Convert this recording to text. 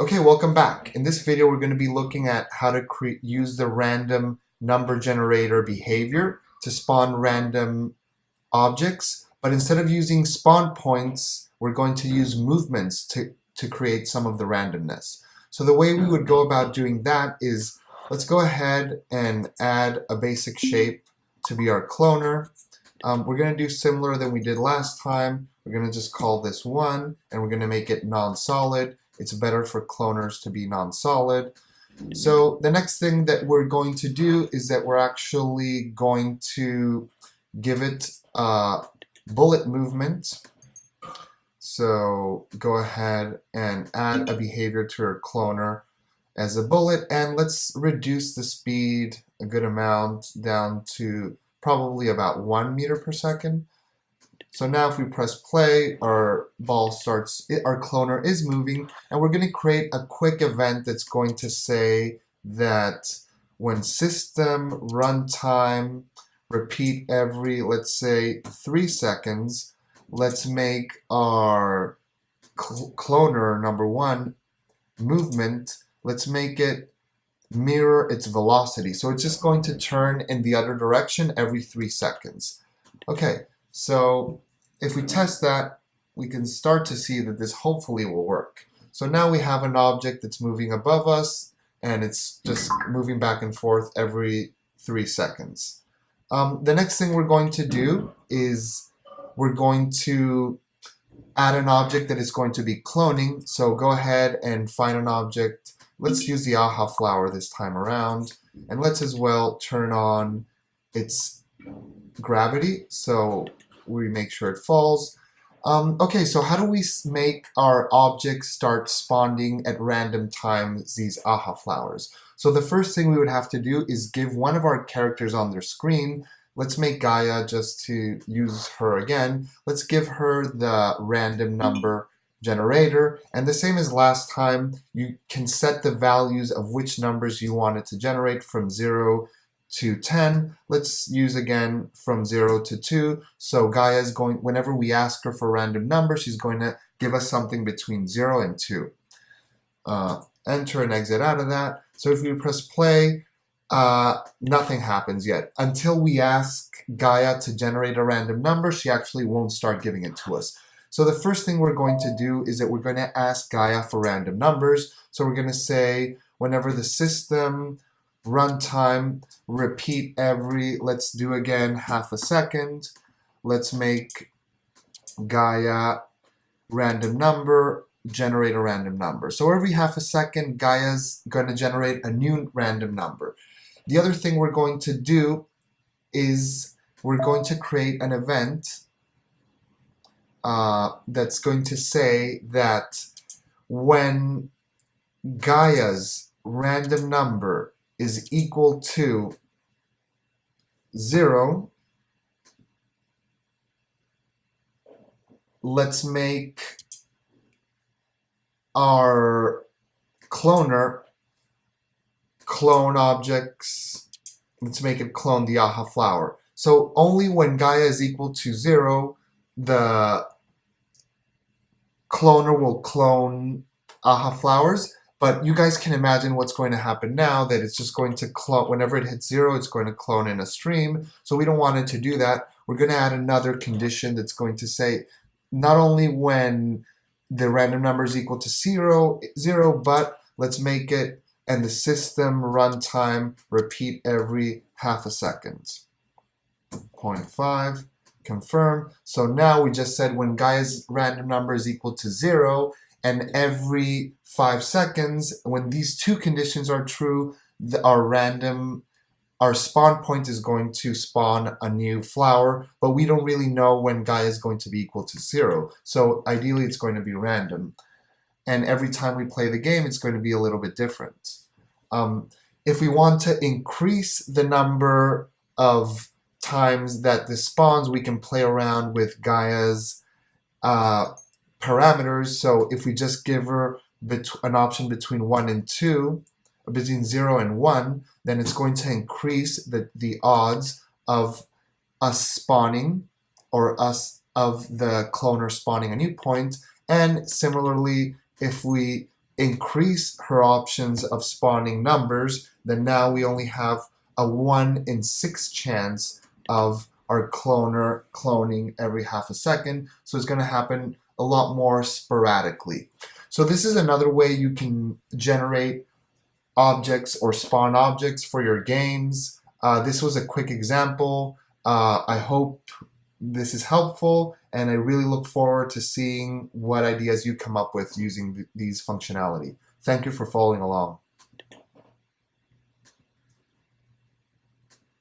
Okay, welcome back. In this video, we're going to be looking at how to create use the random number generator behavior to spawn random objects. But instead of using spawn points, we're going to use movements to, to create some of the randomness. So the way we would go about doing that is, let's go ahead and add a basic shape to be our cloner. Um, we're going to do similar than we did last time. We're going to just call this 1, and we're going to make it non-solid. It's better for cloners to be non-solid. Mm. So the next thing that we're going to do is that we're actually going to give it a bullet movement. So go ahead and add a behavior to our cloner as a bullet and let's reduce the speed a good amount down to probably about one meter per second. So now if we press play, our ball starts, our cloner is moving, and we're going to create a quick event that's going to say that when system runtime repeat every, let's say, three seconds, let's make our cl cloner number one movement, let's make it mirror its velocity. So it's just going to turn in the other direction every three seconds. Okay, so if we test that, we can start to see that this hopefully will work. So now we have an object that's moving above us and it's just moving back and forth every three seconds. Um, the next thing we're going to do is we're going to add an object that is going to be cloning. So go ahead and find an object. Let's use the aha flower this time around. And let's as well turn on its gravity. So we make sure it falls. Um, okay, so how do we make our objects start spawning at random times these aha flowers? So the first thing we would have to do is give one of our characters on their screen. Let's make Gaia just to use her again. Let's give her the random number generator. And the same as last time, you can set the values of which numbers you want it to generate from 0 to 10. Let's use again from 0 to 2. So Gaia is going, whenever we ask her for a random number, she's going to give us something between 0 and 2. Uh, enter and exit out of that. So if we press play, uh, nothing happens yet. Until we ask Gaia to generate a random number, she actually won't start giving it to us. So the first thing we're going to do is that we're going to ask Gaia for random numbers. So we're going to say whenever the system runtime, repeat every, let's do again half a second. Let's make Gaia random number, generate a random number. So every half a second, Gaia's going to generate a new random number. The other thing we're going to do is we're going to create an event uh, that's going to say that when Gaia's random number is equal to 0, let's make our cloner clone objects. Let's make it clone the aha flower. So only when Gaia is equal to 0, the cloner will clone aha flowers. But you guys can imagine what's going to happen now that it's just going to clone, whenever it hits zero, it's going to clone in a stream. So we don't want it to do that. We're going to add another condition that's going to say not only when the random number is equal to zero, zero, but let's make it and the system runtime repeat every half a second. 0.5, confirm. So now we just said when Gaia's random number is equal to zero, and every five seconds, when these two conditions are true, the, our random, our spawn point is going to spawn a new flower, but we don't really know when Gaia is going to be equal to zero. So ideally it's going to be random. And every time we play the game, it's going to be a little bit different. Um, if we want to increase the number of times that this spawns, we can play around with Gaia's uh, parameters. So if we just give her an option between 1 and 2, between 0 and 1, then it's going to increase the, the odds of us spawning or us of the cloner spawning a new point. And similarly, if we increase her options of spawning numbers, then now we only have a 1 in 6 chance of our cloner cloning every half a second. So it's going to happen a lot more sporadically. So this is another way you can generate objects or spawn objects for your games. Uh, this was a quick example. Uh, I hope this is helpful and I really look forward to seeing what ideas you come up with using th these functionality. Thank you for following along.